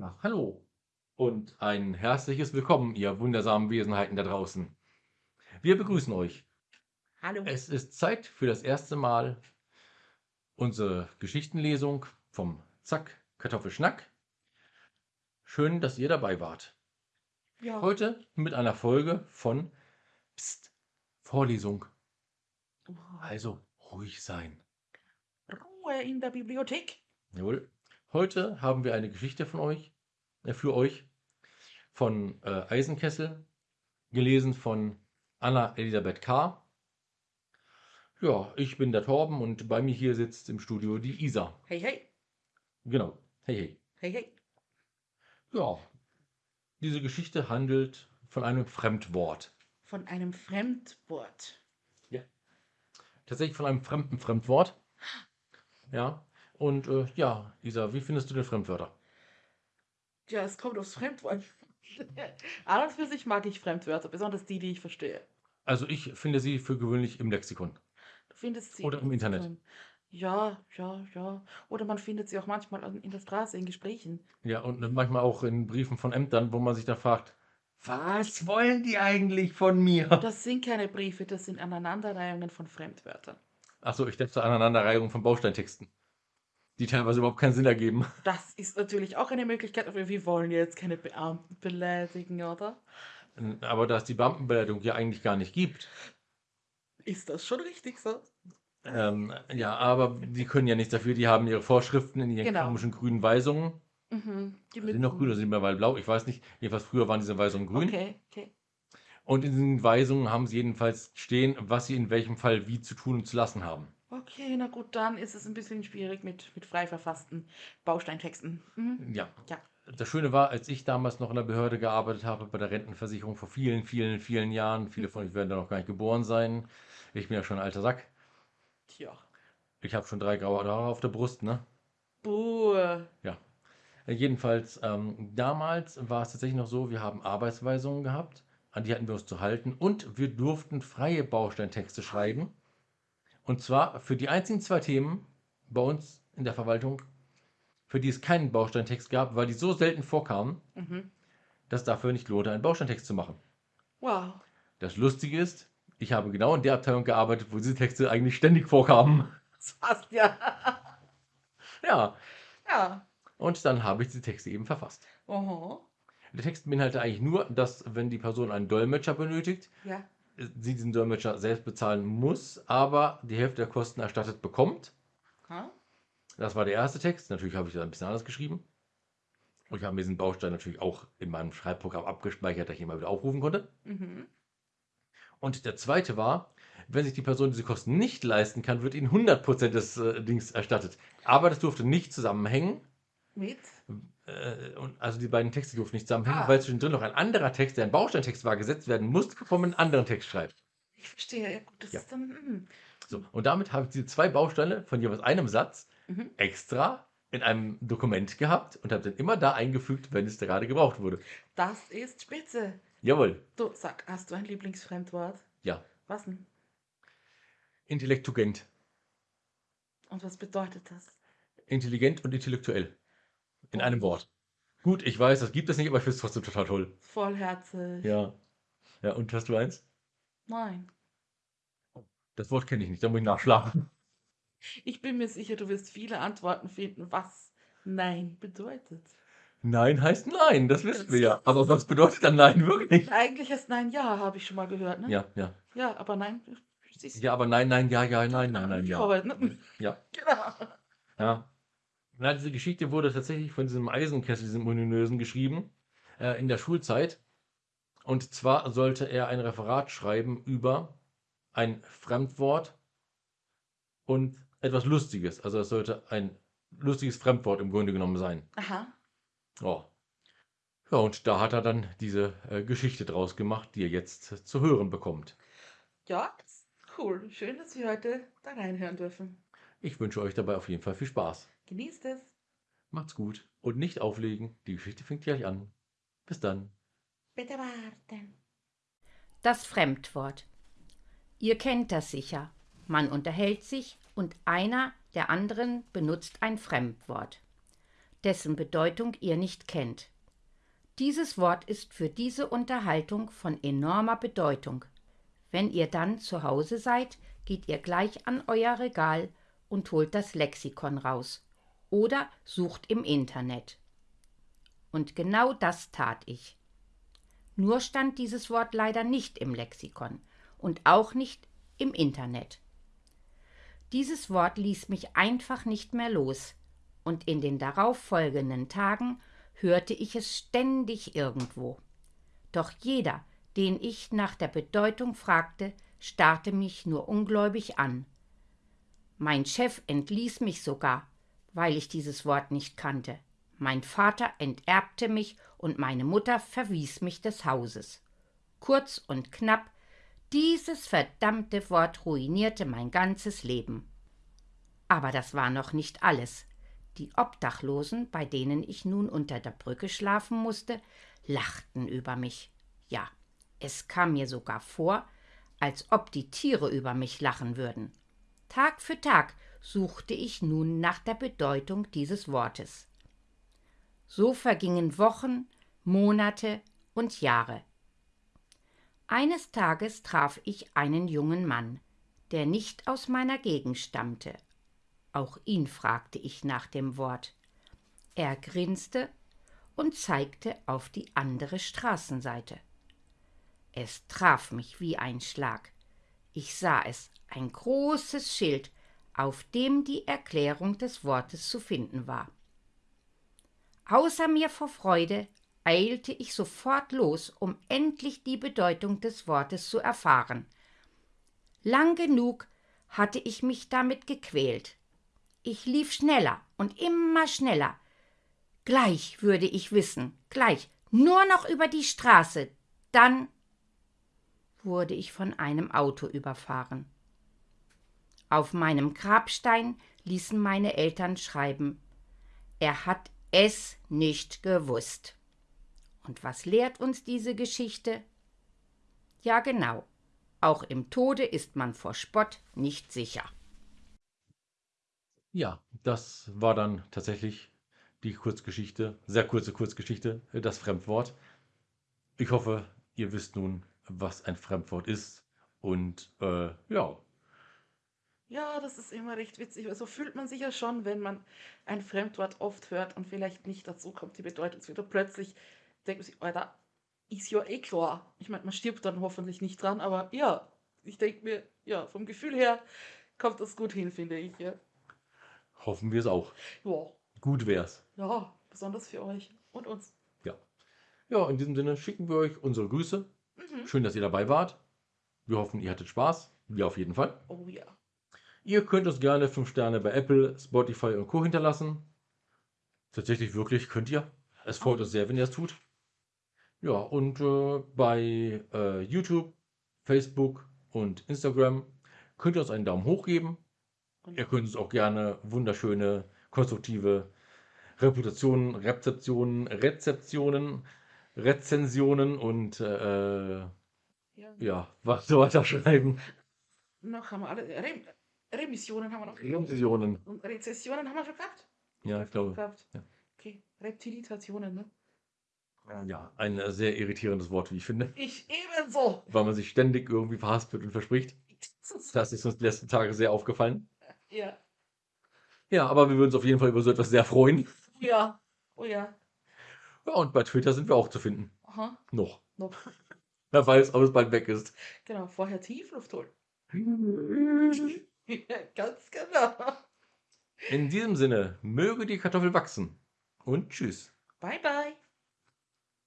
Ach, hallo und ein herzliches Willkommen, ihr wundersamen Wesenheiten da draußen. Wir begrüßen euch. Hallo. Es ist Zeit für das erste Mal unsere Geschichtenlesung vom Zack Kartoffelschnack. Schön, dass ihr dabei wart. Ja. Heute mit einer Folge von Psst, Vorlesung. Also ruhig sein. Ruhe in der Bibliothek. Jawohl. Heute haben wir eine Geschichte von euch, äh, für euch von äh, Eisenkessel, gelesen von Anna Elisabeth K. Ja, ich bin der Torben und bei mir hier sitzt im Studio die Isa. Hey, hey. Genau. Hey, hey. Hey, hey. Ja, diese Geschichte handelt von einem Fremdwort. Von einem Fremdwort. Tatsächlich von einem fremden Fremdwort. Ja, und äh, ja, Isa, wie findest du den Fremdwörter? Ja, es kommt aufs Fremdwort. An und für sich mag ich Fremdwörter, besonders die, die ich verstehe. Also ich finde sie für gewöhnlich im Lexikon. Du findest sie. Oder im Internet. drin. Ja, ja, ja. Oder man findet sie auch manchmal an- in der Straße in Gesprächen. Ja, und manchmal auch in Briefen von Ämtern, wo man sich da fragt, was wollen die eigentlich von mir? Das sind keine Briefe, das sind Aneinanderreihungen von Fremdwörtern. Achso, ich dachte Aneinanderreihung von Bausteintexten, die teilweise überhaupt keinen Sinn ergeben. Das ist natürlich auch eine Möglichkeit, aber wir wollen jetzt keine Beamten beleidigen, oder? Aber da es die Beamtenbeleidigung ja eigentlich gar nicht gibt, Ist das schon richtig so? ähm, ja, aber die können ja nichts dafür, die haben ihre Vorschriften in ihren Genau. komischen grünen Weisungen. Mhm. Die Sind noch grün oder sind mittlerweile blau? Ich weiß nicht. Jedenfalls früher waren diese Weisungen grün. Okay, okay. Und in diesen Weisungen haben sie jedenfalls stehen, was sie in welchem Fall wie zu tun und zu lassen haben. Okay, na gut, dann ist es ein bisschen schwierig mit, mit frei verfassten Bausteintexten. Mhm. Ja. Ja. Das Schöne war, als ich damals noch in der Behörde gearbeitet habe, bei der Rentenversicherung vor vielen, vielen, vielen Jahren, viele von euch werden da noch gar nicht geboren sein. Ich bin ja schon ein alter Sack. Tja. Ich habe schon drei graue Haare auf der Brust, ne? Buh. Äh, Jedenfalls, ähm, damals war es tatsächlich noch so, wir haben Arbeitsweisungen gehabt, an die hatten wir uns zu halten und wir durften freie Bausteintexte schreiben. Und zwar für die einzigen zwei Themen bei uns in der Verwaltung, für die es keinen Bausteintext gab, weil die so selten vorkamen, Mhm. dass dafür nicht lohnte, einen Bausteintext zu machen. Wow. Das Lustige ist, ich habe genau in der Abteilung gearbeitet, wo diese Texte eigentlich ständig vorkamen. Das passt ja. Ja, ja. und dann habe ich diese Texte eben verfasst. Oho. Der Text beinhaltet eigentlich nur, dass wenn die Person einen Dolmetscher benötigt, Ja. Sie diesen Dolmetscher selbst bezahlen muss, aber die Hälfte der Kosten erstattet bekommt. Ha? Das war der erste Text. Natürlich habe ich das ein bisschen anders geschrieben. Und ich habe mir diesen Baustein natürlich auch in meinem Schreibprogramm abgespeichert, dass ich ihn mal wieder aufrufen konnte. Mhm. Und der zweite war, wenn sich die Person diese Kosten nicht leisten kann, wird ihnen 100% des äh, Dings erstattet. Aber das durfte nicht zusammenhängen. Mit? Äh, und also die beiden Texte durften nicht zusammenhängen, Ah. weil zwischendrin noch ein anderer Text, der ein Bausteintext war, gesetzt werden musste, bevor man einen anderen Text schreibt. Ich verstehe. Ja, gut, das Ja. ist dann. Mhm. So, und damit habe ich diese zwei Bausteine von jeweils einem Satz Mhm. extra in einem Dokument gehabt und habe dann immer da eingefügt, wenn es gerade gebraucht wurde. Das ist spitze. Jawohl, Du, sag, hast du ein Lieblingsfremdwort? ja. Was denn? Intellektugent. Und was bedeutet das? Intelligent und intellektuell. In einem Wort. Gut, ich weiß, das gibt es nicht, aber ich finde es trotzdem total toll. Vollherzig. Ja. Ja, und hast du eins? Nein. Das Wort kenne ich nicht, da muss ich nachschlagen. Ich bin mir sicher, du wirst viele Antworten finden, was Nein bedeutet. Nein heißt nein, das wissen wir ja. Aber was bedeutet dann nein wirklich? Eigentlich heißt Nein Ja, habe ich schon mal gehört, ne? Ja, ja. Ja, aber Nein. siehst du. Ja, aber nein, nein, ja, ja, nein, nein, nein, ja. Ne? Ja. Genau. Ja. Na, diese Geschichte wurde tatsächlich von diesem Eisenkessel, diesem Ominösen, geschrieben, äh, in der Schulzeit. Und zwar sollte er ein Referat schreiben über ein Fremdwort und etwas Lustiges. Also es sollte ein lustiges Fremdwort im Grunde genommen sein. Aha. Ja. Ja, und da hat er dann diese äh, Geschichte draus gemacht, die ihr jetzt äh, zu hören bekommt. Ja, cool. Schön, dass wir heute da reinhören dürfen. Ich wünsche euch dabei auf jeden Fall viel Spaß. Genießt es. Macht's gut und nicht auflegen. Die Geschichte fängt gleich an. Bis dann. Bitte warten. Das Fremdwort. Ihr kennt das sicher. Man unterhält sich und einer der anderen benutzt ein Fremdwort. dessen Bedeutung ihr nicht kennt. Dieses Wort ist für diese Unterhaltung von enormer Bedeutung. Wenn ihr dann zu Hause seid, geht ihr gleich an euer Regal und holt das Lexikon raus oder sucht im Internet. Und genau das tat ich. Nur stand dieses Wort leider nicht im Lexikon und auch nicht im Internet. Dieses Wort ließ mich einfach nicht mehr los, und in den darauffolgenden Tagen hörte ich es ständig irgendwo. Doch jeder, den ich nach der Bedeutung fragte, starrte mich nur ungläubig an. Mein Chef entließ mich sogar, weil ich dieses Wort nicht kannte. Mein Vater enterbte mich und meine Mutter verwies mich des Hauses. Kurz und knapp, dieses verdammte Wort ruinierte mein ganzes Leben. Aber das war noch nicht alles. Die Obdachlosen, bei denen ich nun unter der Brücke schlafen musste, lachten über mich. Ja, es kam mir sogar vor, als ob die Tiere über mich lachen würden. Tag für Tag suchte ich nun nach der Bedeutung dieses Wortes. So vergingen Wochen, Monate und Jahre. Eines Tages traf ich einen jungen Mann, der nicht aus meiner Gegend stammte. Auch ihn fragte ich nach dem Wort. Er grinste und zeigte auf die andere Straßenseite. Es traf mich wie ein Schlag. Ich sah es, ein großes Schild, auf dem die Erklärung des Wortes zu finden war. Außer mir vor Freude eilte ich sofort los, um endlich die Bedeutung des Wortes zu erfahren. Lang genug hatte ich mich damit gequält. Ich lief schneller und immer schneller. Gleich würde ich wissen, gleich, nur noch über die Straße, dann wurde ich von einem Auto überfahren. Auf meinem Grabstein ließen meine Eltern schreiben, er hat es nicht gewusst. Und was lehrt uns diese Geschichte? Ja genau, auch im Tode ist man vor Spott nicht sicher. Ja, das war dann tatsächlich die Kurzgeschichte, sehr kurze Kurzgeschichte, das Fremdwort. Ich hoffe, ihr wisst nun, was ein Fremdwort ist. Und äh, ja. Ja, das ist immer recht witzig. So also fühlt man sich ja schon, wenn man ein Fremdwort oft hört und vielleicht nicht dazu kommt, die Bedeutung zu wieder plötzlich denkt man sich, Alter, ist ja eh klar. Ich meine, man stirbt dann hoffentlich nicht dran, aber ja, ich denke mir, ja, vom Gefühl her kommt das gut hin, finde ich. Ja. Hoffen wir es auch. Ja. Gut wär's. Ja, besonders für euch und uns. Ja. Ja, in diesem Sinne schicken wir euch unsere Grüße. Mhm. Schön, dass ihr dabei wart. Wir hoffen, ihr hattet Spaß. Wir auf jeden Fall. Oh ja. Ihr könnt uns gerne 5 Sterne bei Apple, Spotify und Co. hinterlassen. Tatsächlich wirklich könnt ihr. Es freut uns sehr, wenn ihr es tut. Ja, und äh, bei äh, YouTube, Facebook und Instagram könnt ihr uns einen Daumen hoch geben. Ihr könnt uns auch gerne wunderschöne, konstruktive Reputationen, Rezeptionen, Rezeptionen, Rezensionen und äh, ja. ja. was so weiter schreiben. Noch haben wir alle. Re Remissionen haben wir noch. Remissionen. Und Rezessionen haben wir schon gehabt? Ja, ich glaube. Gehabt. Ja. Okay, Reptilitationen, ne? Ja, ein äh, sehr irritierendes Wort, wie ich finde. Ich ebenso. Weil man sich ständig irgendwie verhaspelt und verspricht. Das ist uns die letzten Tage sehr aufgefallen. Ja. Ja, aber wir würden uns auf jeden Fall über so etwas sehr freuen. Ja. Oh ja. Ja, und bei Twitter sind wir auch zu finden. Aha. Noch. Noch. Wer weiß, ob es bald weg ist. Genau, vorher Tiefluft holen. ja, ganz genau. In diesem Sinne, möge die Kartoffel wachsen. Und tschüss. Bye, bye.